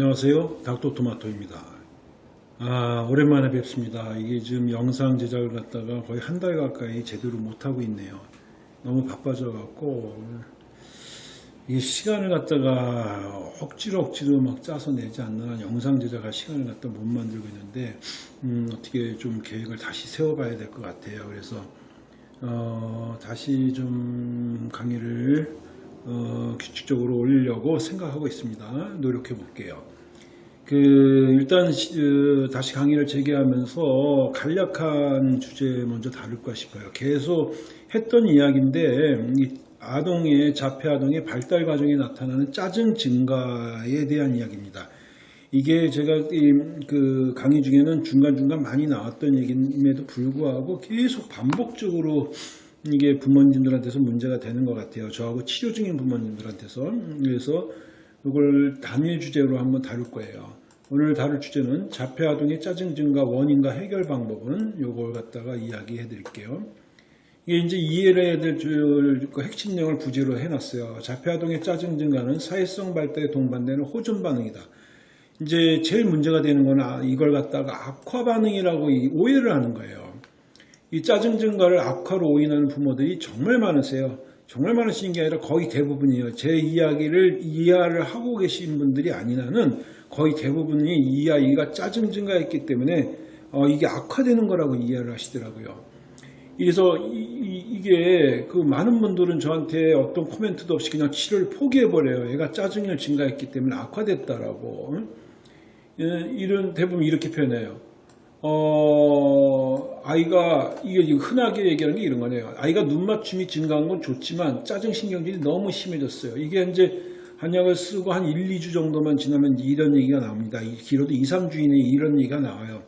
안녕하세요. 닥터토마토입니다. 아, 오랜만에 뵙습니다. 이게 지금 영상 제작을 갖다가 거의 한 달 가까이 제대로 못하고 있네요. 너무 바빠져 갖고, 이 시간을 갖다가 억지로 억지로 막 짜서 내지 않는 한 영상 제작할 시간을 갖다 못 만들고 있는데, 음, 어떻게 좀 계획을 다시 세워봐야 될 것 같아요. 그래서, 어, 다시 좀 강의를 어, 규칙적으로 올리려고 생각하고 있습니다. 노력해 볼게요. 그 일단 시- 어, 다시 강의를 재개하면서 간략한 주제 먼저 다룰까 싶어요. 계속 했던 이야기인데 이 아동의 자폐 아동의 발달 과정에 나타나는 짜증 증가에 대한 이야기입니다. 이게 제가 이그 강의 중에는 중간중간 많이 나왔던 얘기임에도 불구하고 계속 반복적으로 이게 부모님들한테서 문제가 되는 것 같아요. 저하고 치료 중인 부모님들한테서. 그래서 이걸 단일 주제로 한번 다룰 거예요. 오늘 다룰 주제는 자폐 아동의 짜증 증가 원인과 해결 방법은 요걸 갖다가 이야기해 드릴게요. 이게 이제 이해를 해야 될 줄- 그 핵심 내용을 부제로 해놨어요. 자폐 아동의 짜증 증가는 사회성 발달에 동반되는 호전 반응이다. 이제 제일 문제가 되는 건 아, 이걸 갖다가 악화 반응이라고 이 오해를 하는 거예요. 이 짜증 증가를 악화로 오인하는 부모들이 정말 많으세요. 정말 많으신 게 아니라 거의 대부분이에요. 제 이야기를 이해를 하고 계신 분들이 아니라는 거의 대부분이 이 아이가 짜증 증가했기 때문에 어, 이게 악화되는 거라고 이해를 하시더라고요. 그래서 이, 게그 많은 분들은 저한테 어떤 코멘트도 없이 그냥 치료를 포기해버려요. 얘가 짜증을 증가했기 때문에 악화됐다라고. 응? 예, 이런 대부분 이렇게 표현해요. 어, 아이가, 이게 흔하게 얘기하는 게 이런 거네요. 아이가 눈 맞춤이 증가한 건 좋지만 짜증신경질이 너무 심해졌어요. 이게 이제 한약을 쓰고 한 1, 2주 정도만 지나면 이런 얘기가 나옵니다. 이 길어도 2, 3주 이내에 이런 얘기가 나와요.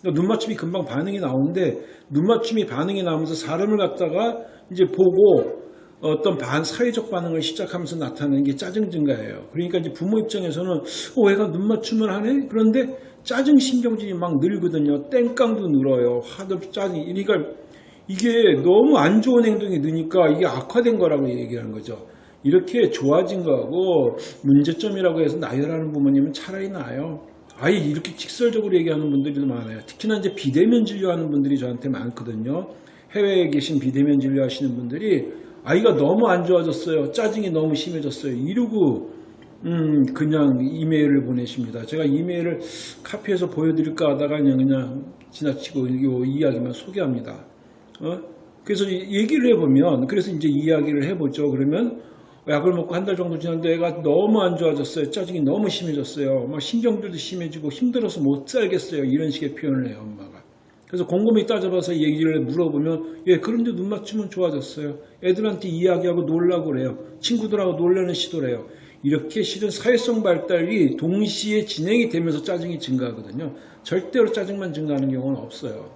그러니까 눈 맞춤이 금방 반응이 나오는데 눈 맞춤이 반응이 나오면서 사람을 갖다가 이제 보고 어떤 반 사회적 반응을 시작하면서 나타나는 게 짜증 증가예요. 그러니까 이제 부모 입장에서는 어, 애가 눈 맞춤을 하네? 그런데 짜증 신경질이 막 늘거든요. 땡깡도 늘어요. 화도 짜증. 그러니까 이게 너무 안 좋은 행동이 느니까 이게 악화된 거라고 얘기하는 거죠. 이렇게 좋아진 거하고 문제점이라고 해서 나열하는 부모님은 차라리 나아요. 아예 이렇게 직설적으로 얘기하는 분들이 많아요. 특히나 이제 비대면 진료하는 분들이 저한테 많거든요. 해외에 계신 비대면 진료하시는 분들이 아이가 너무 안 좋아졌어요. 짜증이 너무 심해졌어요. 이러고 음 그냥 이메일을 보내십니다. 제가 이메일을 카피해서 보여드릴까 하다가 그냥 그냥 지나치고 이 이야기만 소개합니다. 어? 그래서 이- 얘기를 해보면 그래서 이제 이야기를 해보죠. 그러면 약을 먹고 한 달 정도 지났는데 애가 너무 안 좋아졌어요. 짜증이 너무 심해졌어요. 막 신경들도 심해지고 힘들어서 못 살겠어요. 이런 식의 표현을 해요, 엄마가. 그래서 곰곰이 따져봐서 얘기를 물어보면 예 그런데 눈 맞추면 좋아졌어요. 애들한테 이야기하고 놀라고 그래요. 친구들하고 놀라는 시도래요. 이렇게 실은 사회성 발달이 동시에 진행이 되면서 짜증이 증가하거든요. 절대로 짜증만 증가하는 경우는 없어요.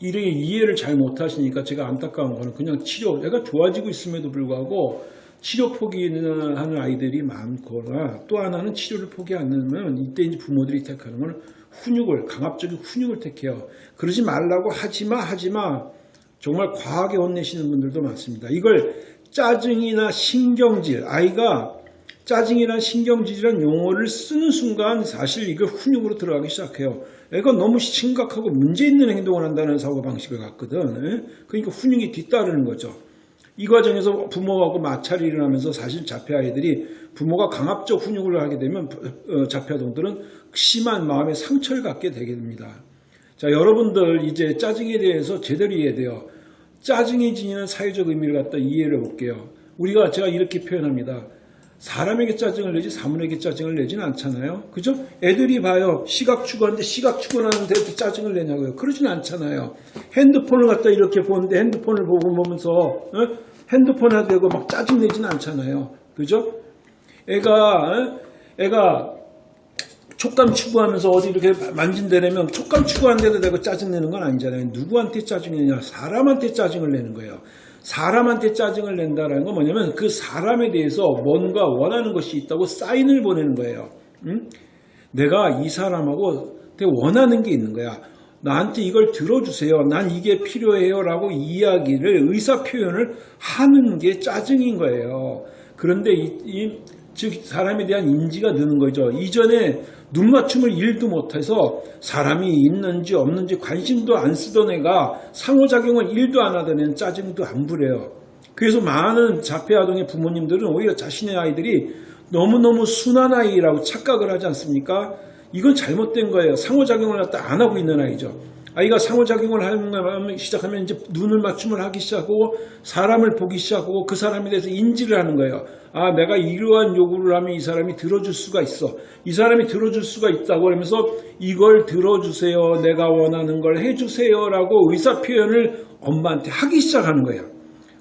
이렇게 이해를 잘 못하시니까 제가 안타까운 거는 그냥 치료, 애가 좋아지고 있음에도 불구하고 치료 포기하는 아이들이 많거나 또 하나는 치료를 포기 안 하면 이때 이제 부모들이 택하는 건 훈육을, 강압적인 훈육을 택해요. 그러지 말라고 하지마, 하지마. 정말 과하게 혼내시는 분들도 많습니다. 이걸 짜증이나 신경질, 아이가 짜증이란 신경질이란 용어를 쓰는 순간 사실 이거 훈육으로 들어가기 시작해요. 애가 너무 심각하고 문제 있는 행동을 한다는 사고방식을 갖거든. 예? 그러니까 훈육이 뒤따르는 거죠. 이 과정에서 부모하고 마찰이 일어나면서 사실 자폐 아이들이 부모가 강압적 훈육을 하게 되면 어, 자폐 아동들은 심한 마음의 상처를 갖게 되게 됩니다. 자, 여러분들 이제 짜증에 대해서 제대로 이해돼요. 짜증이 지니는 사회적 의미를 갖다 이해를 해볼게요. 우리가 제가 이렇게 표현합니다. 사람에게 짜증을 내지 사물에게 짜증을 내지는 않잖아요. 그죠? 애들이 봐요. 시각 추구하는데 시각 추구하는데 왜 짜증을 내냐고요. 그러진 않잖아요. 핸드폰을 갖다 이렇게 보는데 핸드폰을 보고 보면서 어? 핸드폰에 대고 막 짜증 내지는 않잖아요. 그죠? 애가 어? 애가 촉감 추구하면서 어디 이렇게 만진다면 촉감 추구하는 데도 내가 짜증내는 건 아니잖아요. 누구한테 짜증내냐? 사람한테 짜증을 내는 거예요. 사람한테 짜증을 낸다라는 건 뭐냐면 그 사람에 대해서 뭔가 원하는 것이 있다고 사인을 보내는 거예요. 응? 내가 이 사람하고 원하는 게 있는 거야. 나한테 이걸 들어주세요. 난 이게 필요해요. 라고 이야기를, 의사 표현을 하는 게 짜증인 거예요. 그런데 이, 이 즉 사람에 대한 인지가 느는 거죠. 이전에 눈 맞춤을 일도 못해서 사람이 있는지 없는지 관심도 안 쓰던 애가 상호작용을 일도 안 하던 애는 짜증도 안 부려요. 그래서 많은 자폐아동의 부모님들은 오히려 자신의 아이들이 너무너무 순한 아이라고 착각을 하지 않습니까? 이건 잘못된 거예요. 상호작용을 갖다 안 하고 있는 아이죠. 아이가 상호작용을 하면 시작하면 이제 눈을 맞춤을 하기 시작하고 사람을 보기 시작하고 그 사람에 대해서 인지를 하는 거예요. 아, 내가 이러한 요구를 하면 이 사람이 들어줄 수가 있어. 이 사람이 들어줄 수가 있다고 하면서 이걸 들어주세요. 내가 원하는 걸 해주세요 라고 의사 표현을 엄마한테 하기 시작하는 거예요.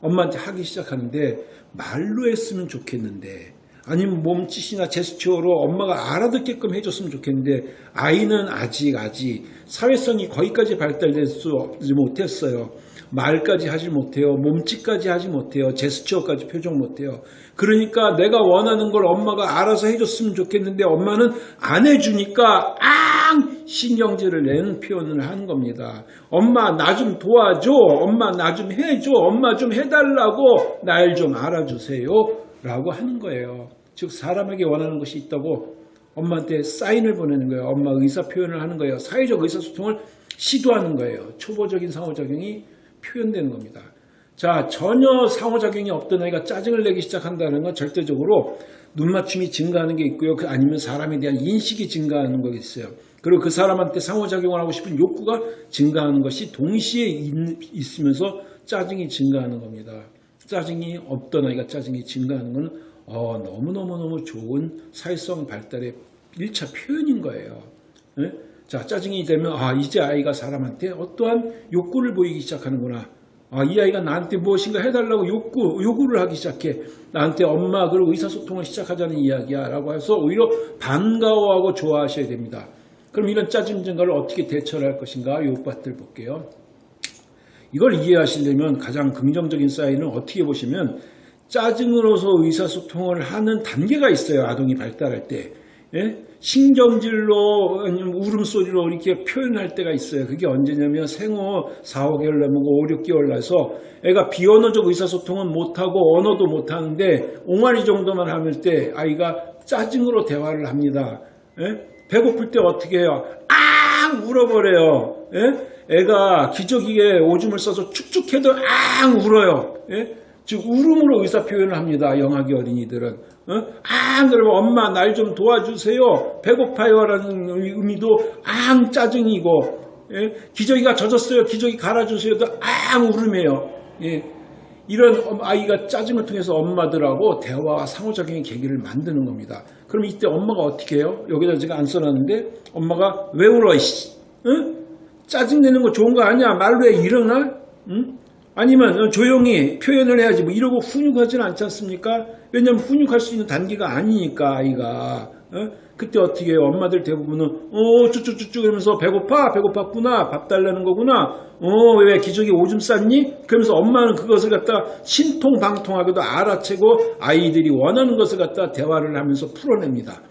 엄마한테 하기 시작하는데 말로 했으면 좋겠는데 아니면 몸짓이나 제스처로 엄마가 알아듣게끔 해줬으면 좋겠는데 아이는 아직 아직 사회성이 거기까지 발달되지 못했어요. 말까지 하지 못해요. 몸짓까지 하지 못해요. 제스처까지 표정 못해요. 그러니까 내가 원하는 걸 엄마가 알아서 해줬으면 좋겠는데 엄마는 안 해주니까 앙 신경질을 내는 표현을 하는 겁니다. 엄마 나 좀 도와줘. 엄마 나 좀 해줘. 엄마 좀 해달라고 날 좀 알아주세요. 라고 하는 거예요. 즉 사람에게 원하는 것이 있다고 엄마한테 사인을 보내는 거예요. 엄마 의사 표현을 하는 거예요. 사회적 의사소통을 시도하는 거예요. 초보적인 상호작용이 표현되는 겁니다. 자, 전혀 상호작용이 없던 아이가 짜증을 내기 시작한다는 건 절대적으로 눈맞춤이 증가하는 게 있고요. 그 아니면 사람에 대한 인식이 증가하는 거 있어요. 그리고 그 사람한테 상호작용을 하고 싶은 욕구가 증가하는 것이 동시에 있, 으면서 짜증이 증가하는 겁니다. 짜증이 없던 아이가 짜증이 증가하는 건 어, 너무너무너무 좋은 사회성 발달의 1차 표현인 거예요. 네? 자, 짜증이 되면, 아, 이제 아이가 사람한테 어떠한 욕구를 보이기 시작하는구나. 아, 이 아이가 나한테 무엇인가 해달라고 욕구, 요구를 하기 시작해. 나한테 엄마, 그리고 의사소통을 시작하자는 이야기야. 라고 해서 오히려 반가워하고 좋아하셔야 됩니다. 그럼 이런 짜증 증가를 어떻게 대처를 할 것인가? 요것들 볼게요. 이걸 이해하시려면 가장 긍정적인 사인은 어떻게 보시면 짜증으로서 의사소통을 하는 단계가 있어요. 아동이 발달할 때. 예? 신경질로 울음소리로 이렇게 표현할 때가 있어요. 그게 언제냐면 생후 4, 5개월 넘고 5, 6개월 나서 애가 비언어적 의사소통은 못하고 언어도 못하는데 옹알이 정도만 하면 때 아이가 짜증으로 대화를 합니다. 예? 배고플 때 어떻게 해요? 앙 울어버려요. 예? 애가 기저귀에 오줌을 써서 축축해도 앙 울어요. 예? 즉 울음으로 의사 표현을 합니다. 영아기 어린이들은. 어? 아 그러면 엄마 날 좀 도와주세요. 배고파요라는 의미도 앙 짜증이고 예? 기저귀가 젖었어요. 기저귀 갈아주세요도 앙 울음이에요. 예. 이런 아이가 짜증을 통해서 엄마들하고 대화와 상호작용의 계기를 만드는 겁니다. 그럼 이때 엄마가 어떻게 해요? 여기다 제가 안 써놨는데 엄마가 왜 울어 이씨? 응? 짜증내는 거 좋은 거 아니야? 말로 해 일어나? 응? 아니면 조용히 표현을 해야지 뭐 이러고 훈육하지는 않지 않습니까? 왜냐면 훈육할 수 있는 단계가 아니니까 아이가 어? 그때 어떻게 해요? 엄마들 대부분은 어 쭈쭈쭈쭈 그러면서 배고파 배고팠구나 밥 달라는 거구나 어 왜 기저귀 오줌 쌌니? 그러면서 엄마는 그것을 갖다 신통방통하게도 알아채고 아이들이 원하는 것을 갖다 대화를 하면서 풀어냅니다.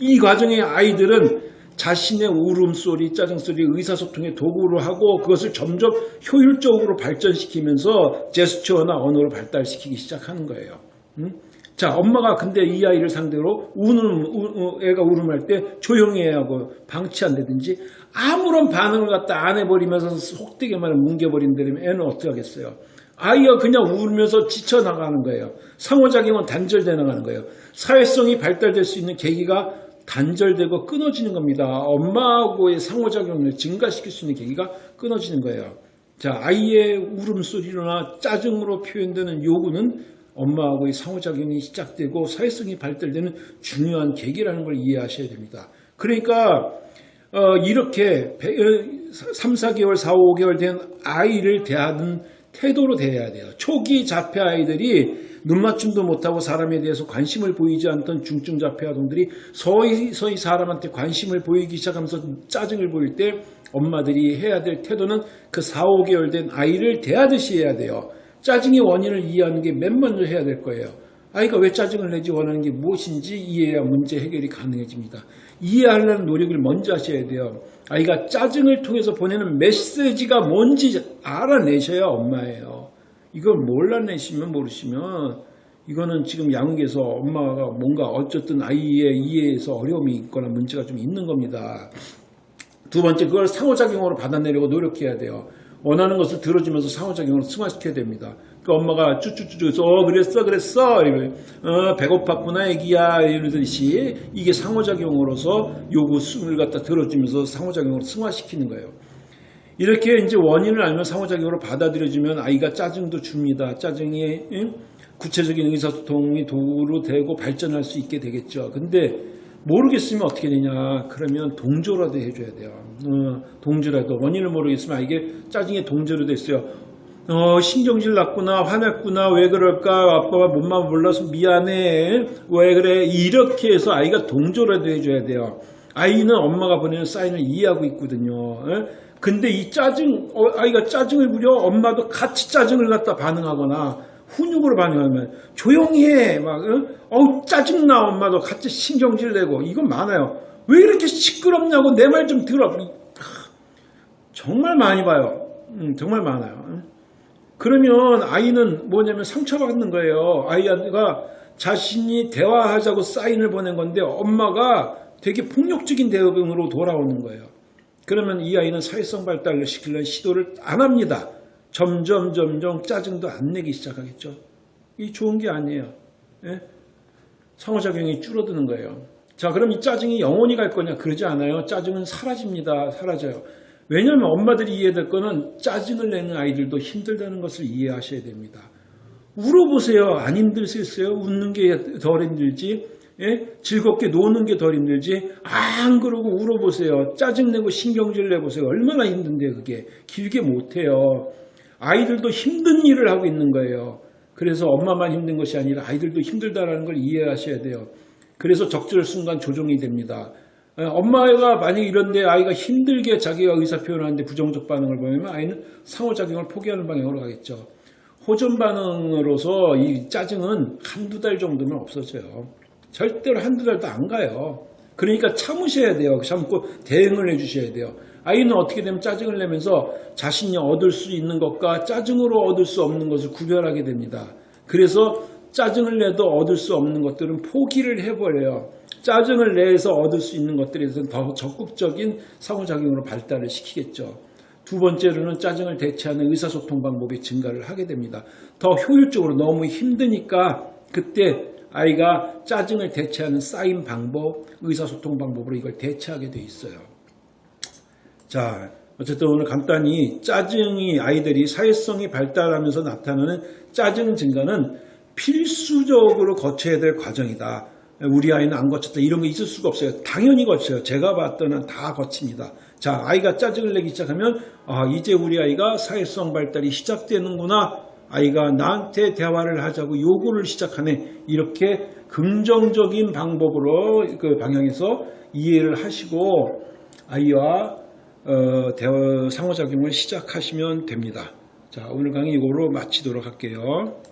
이 과정에 아이들은 자신의 울음소리, 짜증소리, 의사소통의 도구로 하고 그것을 점점 효율적으로 발전시키면서 제스처나 언어로 발달시키기 시작하는 거예요. 음? 자, 엄마가 근데 이 아이를 상대로 우는, 우, 애가 울음할 때 조용히 해야 하고 방치한다든지 아무런 반응을 갖다 안 해버리면서 속되게 말을 뭉개버린다면 애는 어떻게 하겠어요? 아이가 그냥 울면서 지쳐나가는 거예요. 상호작용은 단절돼 나가는 거예요. 사회성이 발달될 수 있는 계기가 단절되고 끊어지는 겁니다. 엄마하고의 상호작용을 증가시킬 수 있는 계기가 끊어지는 거예요. 자, 아이의 울음소리나 짜증으로 표현되는 요구는 엄마하고의 상호작용이 시작되고 사회성이 발달되는 중요한 계기라는 걸 이해하셔야 됩니다. 그러니까 어, 이렇게 3, 4개월, 4, 5개월 된 아이를 대하는 태도로 대해야 돼요. 초기 자폐 아이들이 눈맞춤도 못하고 사람에 대해서 관심을 보이지 않던 중증 자폐 아동들이 서서히 서히 사람한테 관심을 보이기 시작하면서 짜증을 보일 때 엄마들이 해야 될 태도는 그 4, 5개월 된 아이를 대하듯이 해야 돼요. 짜증의 원인을 이해하는 게 맨 먼저 해야 될 거예요. 아이가 왜 짜증을 내지 원하는 게 무엇인지 이해해야 문제 해결이 가능해집니다. 이해하려는 노력을 먼저 하셔야 돼요. 아이가 짜증을 통해서 보내는 메시지가 뭔지 알아내셔야 엄마예요. 이걸 몰라내시면 모르시면 이거는 지금 양육에서 엄마가 뭔가 어쨌든 아이의 이해에서 어려움이 있거나 문제가 좀 있는 겁니다. 두 번째 그걸 상호작용으로 받아내려고 노력해야 돼요. 원하는 것을 들어주면서 상호작용으로 승화시켜야 됩니다. 그 엄마가 쭈쭈쭈쭈 어 그랬어 그랬어 이러 어 배고팠구나 애기야 이러듯이 이게 상호작용으로서 요구를 갖다 들어주면서 상호작용으로 승화시키는 거예요. 이렇게 이제 원인을 알면 상호작용으로 받아들여주면 아이가 짜증도 줍니다. 짜증이 응? 구체적인 의사소통이 도구로 되고 발전할 수 있게 되겠죠. 근데 모르겠으면 어떻게 되냐 그러면 동조라도 해줘야 돼요. 어, 동조라도 원인을 모르겠으면 아, 이게 짜증의 동조로 됐어요. 어, 신경질 났구나 화났구나 왜 그럴까 아빠가 몸만 몰라서 미안해 왜 그래 이렇게 해서 아이가 동조라도 해줘야 돼요. 아이는 엄마가 보내는 사인을 이해하고 있거든요. 에? 근데 이 짜증 어, 아이가 짜증을 부려 엄마도 같이 짜증을 갖다 반응하거나 훈육으로 반응하면 조용히 해. 막, 어? 어우, 짜증나. 엄마도 같이 신경질 내고. 이건 많아요. 왜 이렇게 시끄럽냐고 내 말 좀 들어. 정말 많이 봐요. 음, 정말 많아요. 그러면 아이는 뭐냐면 상처받는 거예요. 아이가 자신이 대화하자고 사인을 보낸 건데 엄마가 되게 폭력적인 대응으로 돌아오는 거예요. 그러면 이 아이는 사회성 발달을 시키려는 시도를 안 합니다. 점점 점점 짜증도 안 내기 시작하겠죠. 이 좋은 게 아니에요. 예? 상호작용이 줄어드는 거예요. 자, 그럼 이 짜증이 영원히 갈 거냐? 그러지 않아요. 짜증은 사라집니다. 사라져요. 왜냐하면 엄마들이 이해될 거는 짜증을 내는 아이들도 힘들다는 것을 이해하셔야 됩니다. 울어보세요. 안 힘들겠어요? 웃는 게 덜 힘들지? 예? 즐겁게 노는 게 덜 힘들지? 안 그러고 울어보세요. 짜증내고 신경질 내보세요. 얼마나 힘든데 그게. 길게 못해요. 아이들도 힘든 일을 하고 있는 거예요. 그래서 엄마만 힘든 것이 아니라 아이들도 힘들다는 걸 이해하셔야 돼요. 그래서 적절 순간 조정이 됩니다. 어, 엄마가 만약 이런데 아이가 힘들게 자기가 의사 표현하는데 부정적 반응을 보이면 아이는 상호작용을 포기하는 방향으로 가겠죠. 호전 반응으로서 이 짜증은 한두 달 정도면 없어져요. 절대로 한두 달도 안 가요. 그러니까 참으셔야 돼요. 참고 대응을 해주셔야 돼요. 아이는 어떻게 되면 짜증을 내면서 자신이 얻을 수 있는 것과 짜증으로 얻을 수 없는 것을 구별하게 됩니다. 그래서 짜증을 내도 얻을 수 없는 것들은 포기를 해버려요. 짜증을 내서 얻을 수 있는 것들에 대해서는 더 적극적인 상호작용으로 발달을 시키겠죠. 두 번째로는 짜증을 대체하는 의사소통 방법이 증가를 하게 됩니다. 더 효율적으로 너무 힘드니까 그때 아이가 짜증을 대체하는 쌓인 방법, 의사소통 방법으로 이걸 대체하게 돼 있어요. 자, 어쨌든 오늘 간단히 짜증이 아이들이 사회성이 발달하면서 나타나는 짜증 증가는 필수적으로 거쳐야 될 과정이다. 우리 아이는 안 거쳤다. 이런 거 있을 수가 없어요. 당연히 거쳐요. 제가 봤던 한 다 거칩니다. 자, 아이가 짜증을 내기 시작하면, 아, 이제 우리 아이가 사회성 발달이 시작되는구나. 아이가 나한테 대화를 하자고 요구를 시작하네. 이렇게 긍정적인 방법으로 그 방향에서 이해를 하시고 아이와 어, 대화 상호작용을 시작하시면 됩니다. 자, 오늘 강의 이거로 마치도록 할게요.